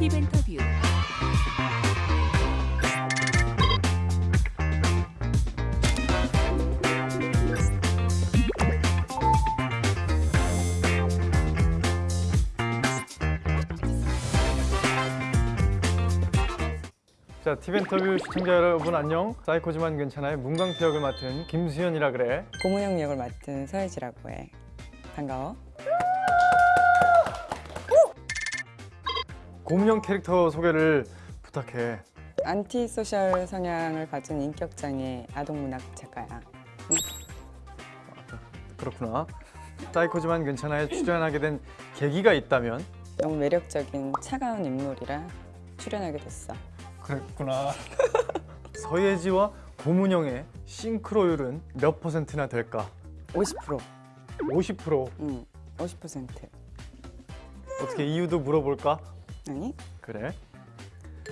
팁 인터뷰 자, 팁 인터뷰 시청자 여러분 안녕. 사이코지만 괜찮아요. 문광태 역을 맡은 김수현이라 그래. 고문영 역을 맡은 서혜지라고 해. 반가워. 고문영 캐릭터 소개를 부탁해. antisocial 성향을 가진 인격장애 아동문학 작가야. 그렇구나. 사이코지만 괜찮아에 출연하게 된 계기가 있다면 너무 매력적인 차가운 인물이라 출연하게 됐어. 그랬구나. 서예지와 고문영의 싱크로율은 몇 퍼센트나 될까? 50%. 50%. 응. 50%. 어떻게 이유도 물어볼까? 아니? 그래.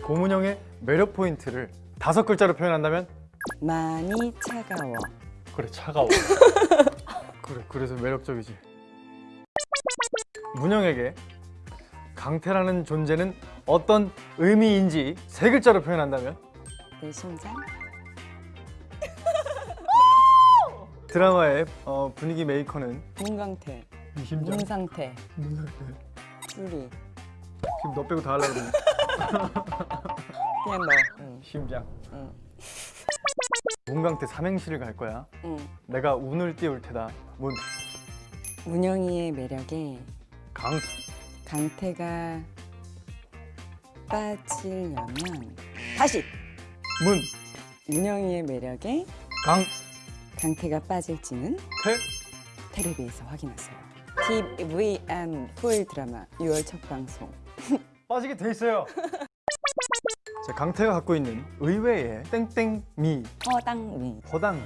고문형의 매력 포인트를 다섯 글자로 표현한다면 많이 차가워. 그래 차가워. 그래 그래서 매력적이지. 문영에게 강태라는 존재는 어떤 의미인지 세 글자로 표현한다면 내 심장? 드라마의 어, 분위기 메이커는 심장. 문상태. 문상태. 쭈리. 지금 너 빼고 다 하려고 그러네. 그냥 너. 응. 심장. 응. 문강태 삼행시를 갈 거야. 응. 내가 운을 띄울 테다. 문, 문영이의 매력에 강, 강태가 빠지려면 다시 문, 문영이의 매력에 강, 강태가 빠질지는 태. 텔레비에서 확인하세요. TVN 토요일 드라마 6월 첫 방송. 빠지게 돼 있어요. 자, 강태가 갖고 있는 의외의 땡땡미, 허당미. 허당미.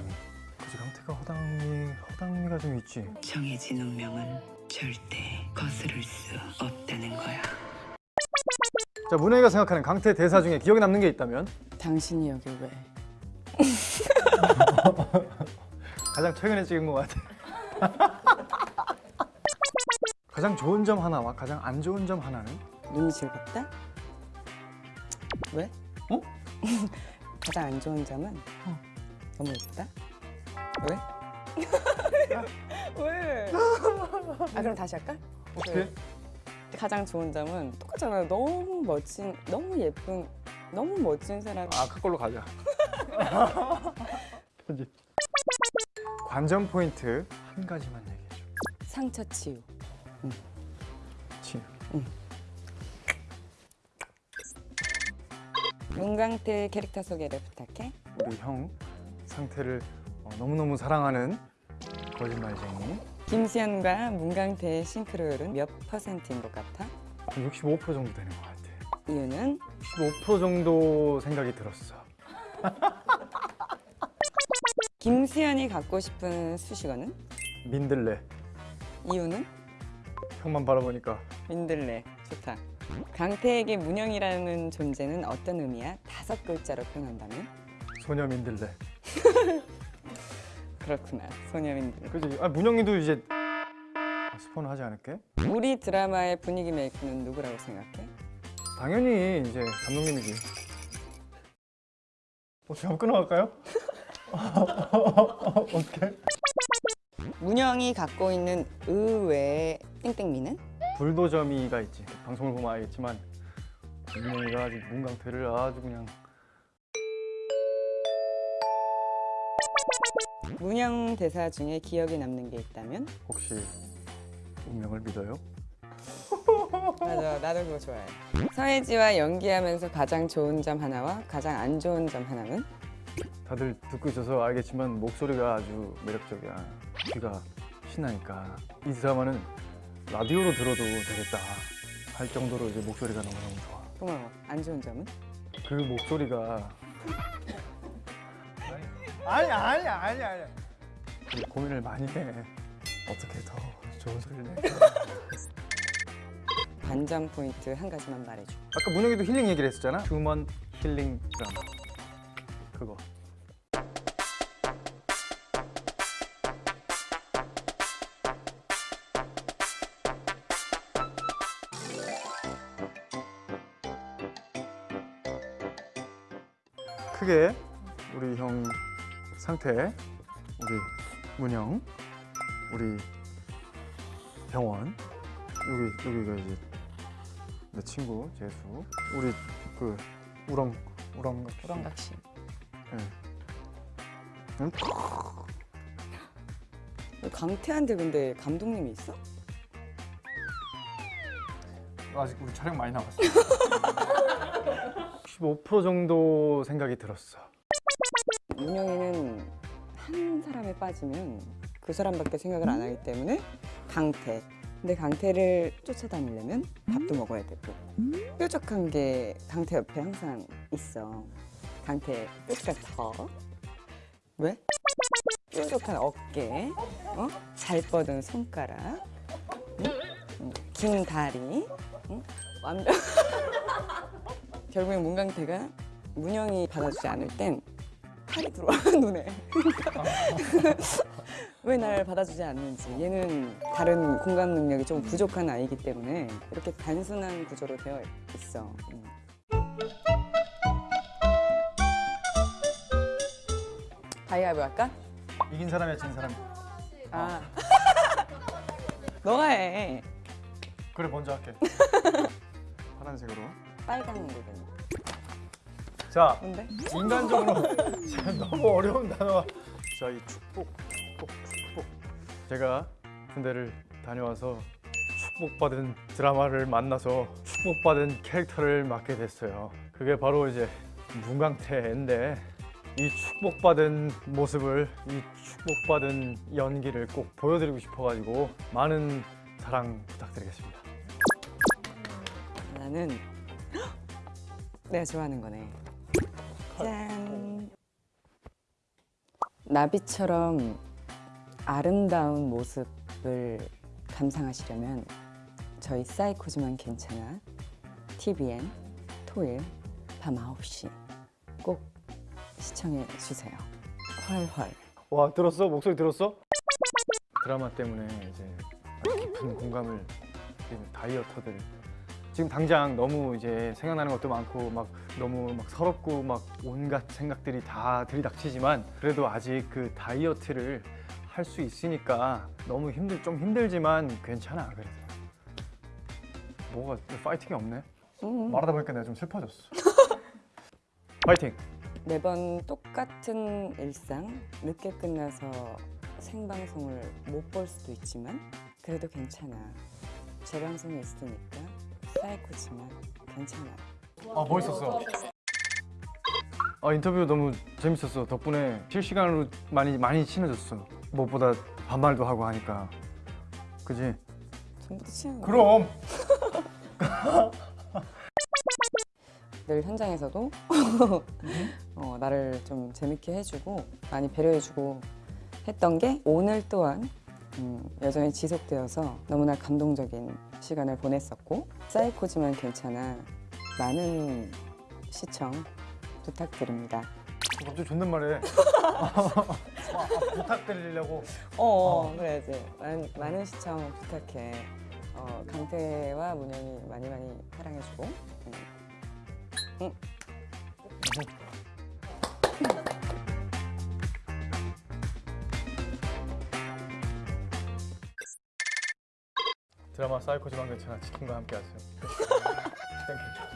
그치, 강태가 허당미, 허당미가 좀 있지. 정해진 운명은 절대 거스를 수 없다는 거야. 자, 문혜가 생각하는 강태 대사 중에 기억에 남는 게 있다면 당신이 여기 왜? 가장 최근에 찍은 것 같아. 가장 좋은 점 하나와 가장 안 좋은 점 하나는 눈이 즐겁다? 왜? 어? 가장 안 좋은 점은 너무 예쁘다? 왜? 왜? 아 그럼 다시 할까? 어떻게? 가장 좋은 점은 똑같잖아요. 너무 멋진, 너무 예쁜, 너무 멋진 사람. 아, 아까 걸로 가자. 편집. 관전 포인트 한 가지만 얘기해줘. 상처 치유. 치. 문강태 캐릭터 소개를 부탁해. 우리 형 상태를 어, 너무너무 사랑하는 거짓말쟁이. 김수현과 문강태의 싱크로율은 몇 퍼센트인 것 같아? 한65% 정도 되는 것 같아. 이유는 15% 정도 생각이 들었어. 김수현이 갖고 싶은 수식어는? 민들레. 이유는? 형만 바라보니까 민들레. 좋다. 강태에게 문영이라는 존재는 어떤 의미야? 다섯 글자로 표현한다면? 소녀 민들레. 그렇구나. 소녀 민들레. 그지? 아 문영이도 이제 아, 스포는 하지 않을게. 우리 드라마의 분위기 메이커는 누구라고 생각해? 당연히 이제 감독님이지. 어떻게 한번 끊어갈까요? 어떻게? 문영이 갖고 있는 의외의 땡땡미는? 불도저미가 있지. 방송을 보면 알겠지만 문영이가 아주 문강태를 아주 그냥 문영 대사 중에 기억에 남는 게 있다면? 혹시 운명을 믿어요? 맞아, 나도 그거 좋아해. 서혜지와 연기하면서 가장 좋은 점 하나와 가장 안 좋은 점 하나는? 다들 듣고 있어서 알겠지만 목소리가 아주 매력적이야. 귀가 신나니까 이 드라마는 라디오로 들어도 되겠다 할 정도로 이제 목소리가 너무너무 좋아. 고마워. 안 좋은 점은? 그 목소리가 아니 아니 아니 아니 고민을 많이 해. 어떻게 더 좋은 소리를 내? 반전 포인트 한 가지만 말해줘. 아까 문혁이도 힐링 얘기를 했었잖아. 휴먼 힐링 드라마. 그거. 크게 우리 형 상태, 우리 문영, 우리 병원, 여기 여기가 이제 내 친구 재수, 우리 그 우렁 우렁 우렁각시. 응? 강태한테 근데 감독님이 있어? 아직 우리 촬영 많이 남았어. 15% 정도 생각이 들었어. 문영이는 한 사람에 빠지면 그 사람밖에 생각을 안 하기 때문에 강태. 근데 강태를 쫓아다니려면 밥도 먹어야 되고 뾰족한 게 강태 옆에 항상 있어. 강태 끝같아. 왜? 뾰족한 어깨, 어? 잘 뻗은 손가락, 응? 응, 긴 다리, 응? 완벽. 결국엔 문강태가 문영이 받아주지 않을 땐 팔이 들어와 눈에. 왜 날 받아주지 않는지 얘는 다른 공감 능력이 좀 부족한 아이기 때문에 이렇게 단순한 구조로 되어 있어. 음. 가위바위보 할까? 이긴 사람이야 진 사람. 아. 너가 해. 그래 먼저 할게. 파란색으로. 빨간 거든. 자 뭔데? 인간적으로 너무 어려운 단어가 자이 축복 축복 축복 제가 군대를 다녀와서 축복받은 드라마를 만나서 축복받은 캐릭터를 맡게 됐어요 그게 바로 이제 문강태인데 이 축복받은 모습을 이 축복받은 연기를 꼭 보여드리고 싶어가지고 많은 사랑 부탁드리겠습니다 나는 내가 좋아하는 거네. 짠. 나비처럼 아름다운 모습을 감상하시려면 저희 사이코지만 괜찮아 TVN 토요일 밤 9시 꼭 시청해 주세요. 헐헐. 와 들었어? 목소리 들었어? 드라마 때문에 이제 깊은 공감을 다이어터들 지금 당장 너무 이제 생각나는 것도 많고 막 너무 막 서럽고 막 온갖 생각들이 다 들이닥치지만 그래도 아직 그 다이어트를 할 수 있으니까 너무 힘들 좀 힘들지만 괜찮아 그래도. 뭐가 파이팅이 없네? 음. 말하다 보니까 내가 좀 슬퍼졌어. 파이팅. 매번 똑같은 일상 늦게 끝나서 생방송을 못 볼 수도 있지만 그래도 괜찮아. 재방송이 있으니까 사이코지만 괜찮아 아 멋있었어. 아 인터뷰 너무 재밌었어. 덕분에 실시간으로 많이 많이 친해졌어. 무엇보다 반말도 하고 하니까. 그지? 전부 다 친한. 그럼. 늘 현장에서도 어, 나를 좀 재밌게 해주고 많이 배려해주고 했던 게 오늘 또한 음, 여전히 지속되어서 너무나 감동적인 시간을 보냈었고 사이코지만 괜찮아 많은 시청 부탁드립니다. 갑자기 존댓말해. 부탁드리려고. 어, 어 그래야지 많은, 많은 시청 부탁해 어, 강태와 문영이 많이 많이 사랑해주고 음. 응. 드라마 사이코지만 괜찮아 치킨과 함께 하세요.